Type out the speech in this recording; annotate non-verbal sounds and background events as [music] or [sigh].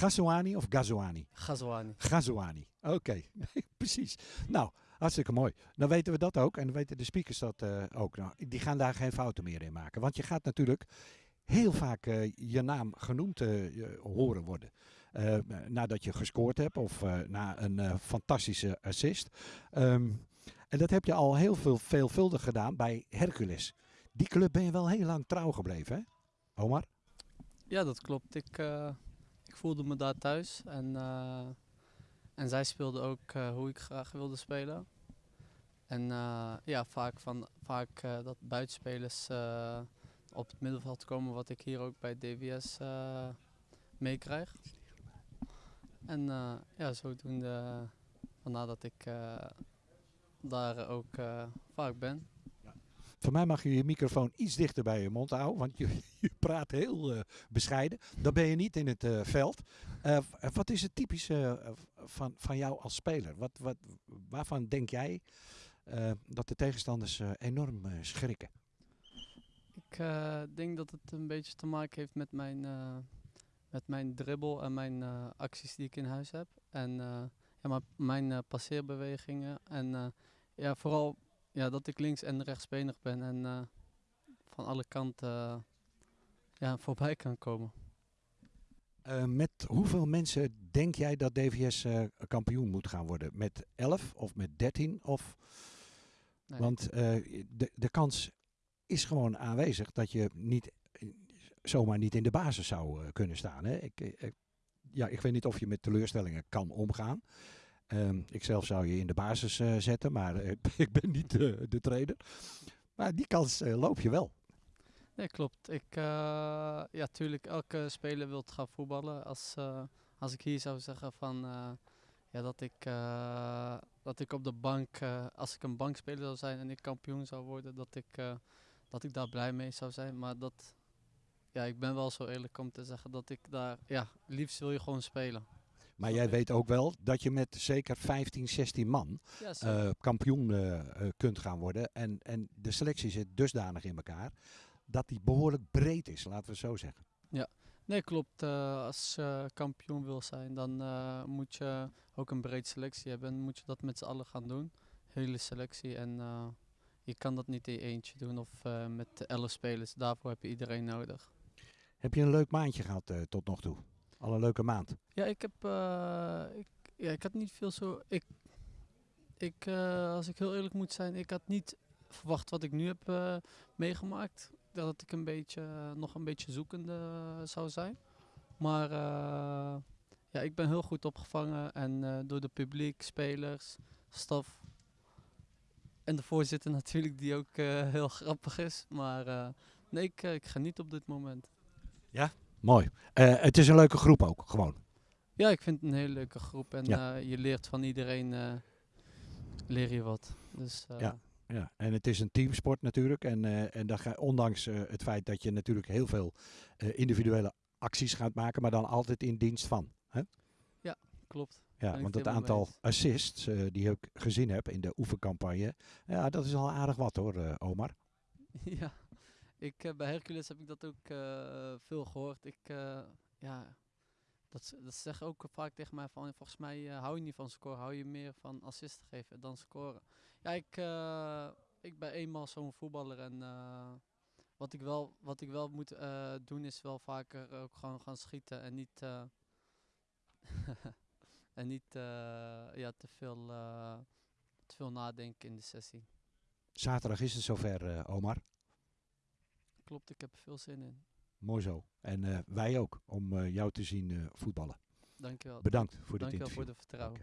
Ghazouani of Ghazouani? Ghazouani. Ghazouani. Oké, [laughs] precies. Nou, hartstikke mooi. Dan weten we dat ook en dan weten de speakers dat eh, ook. Nou, die gaan daar geen fouten meer in maken. Want je gaat natuurlijk heel vaak eh, je naam genoemd eh, horen worden. Eh, nadat je gescoord hebt of eh, na een eh, fantastische assist. Ehm, en dat heb je al heel veel veelvuldig gedaan bij Hercules. Die club ben je wel heel lang trouw gebleven, hè? Omar? Ja, dat klopt. Ik, eh, ik voelde me daar thuis. En, eh, en zij speelden ook eh, hoe ik graag wilde spelen. En eh, ja, vaak, van, vaak dat buitenspelers op het middenveld komen, wat ik hier ook bij DWS meekrijg. En eh, ja, zodoende, vandaar dat ik daar ook vaak ben. Voor mij mag je je microfoon iets dichter bij je mond houden, want je [laughs] praat heel eh, bescheiden. Dan ben je niet in het eh, veld. Eh, wat is het typische van, van jou als speler? Wat, wat, waarvan denk jij dat de tegenstanders enorm schrikken? Ik denk dat het een beetje te maken heeft met mijn, met mijn dribbel en mijn acties die ik in huis heb. En ja, maar mijn passeerbewegingen. En ja, vooral ja, dat ik links- en rechtsbenig ben en van alle kanten ja, voorbij kan komen. Eh, met hoeveel mensen denk jij dat DVS eh, kampioen moet gaan worden? Met 11 of met 13? Of, Nee, want eh, de, de kans is gewoon aanwezig dat je niet, zomaar niet in de basis zou kunnen staan. Hè? Ik, ik- ja, ik weet niet of je met teleurstellingen kan omgaan. Ehm ik zelf zou je in de basis zetten, maar [laughs] ik ben niet de trainer. Maar die kans loop je wel. Nee, klopt. Ik, eh, ja, tuurlijk, elke speler wil gaan voetballen. Als, eh, als ik hier zou zeggen van, eh, ja, dat, ik, dat ik op de bank, als ik een bankspeler zou zijn en ik kampioen zou worden, dat ik, dat ik daar blij mee zou zijn. Maar dat, ja, ik ben wel zo eerlijk om te zeggen dat ik daar, ja, liefst wil je gewoon spelen. Maar jij weet ook wel dat je met zeker 15, 16 man Ja, kampioen kunt gaan worden. En, en de selectie zit dusdanig in elkaar dat die behoorlijk breed is, laten we het zo zeggen. Nee, klopt. Eh, als je kampioen wil zijn, dan eh, moet je ook een breed selectie hebben. En moet je dat met z'n allen gaan doen. Hele selectie. En eh, je kan dat niet in je eentje doen of met elf spelers. Daarvoor heb je iedereen nodig. Heb je een leuk maandje gehad eh, tot nog toe? Al een leuke maand. Ja, ik heb. ik, ja, ik had niet veel zo. Ik, ik, als ik heel eerlijk moet zijn, ik had niet verwacht wat ik nu heb meegemaakt. Dat ik een beetje, nog een beetje zoekende zou zijn. Maar eh, ja, ik ben heel goed opgevangen. En eh, door de publiek, spelers, staf. En de voorzitter [laughs] natuurlijk, die ook eh, heel grappig is. Maar nee, ik, ik geniet op dit moment. Mooi. Eh, het is een leuke groep ook, gewoon. Ja, ik vind het een hele leuke groep en Ja. je leert van iedereen leer je wat. Dus Ja. Ja, en het is een teamsport natuurlijk. En, eh, en dat ga, ondanks eh, het feit dat je natuurlijk heel veel eh, individuele acties gaat maken, maar dan altijd in dienst van. Hè? klopt. Ja, Ben ik want het aantal assists die ik gezien heb in de oefencampagne, ja, dat is al aardig wat hoor, Omar. [laughs] ja, ik, bij Hercules heb ik dat ook veel gehoord. Ik, ja, dat, dat zeggen ook vaak tegen mij van, volgens mij eh, hou je niet van scoren, hou je meer van assist geven dan scoren. Ja, ik, eh, ik ben eenmaal zo'n voetballer en eh, wat, ik wel, wat ik wel moet doen is wel vaker ook gewoon gaan schieten en niet, [laughs] en niet ja, te, veel, te veel nadenken in de sessie. Zaterdag is het zover, Omar. Klopt, ik heb er veel zin in. Mooi zo. En eh, wij ook, om eh, jou te zien eh, voetballen. Dankjewel. Bedankt voor dit Dankjewel interview. voor de vertrouwen.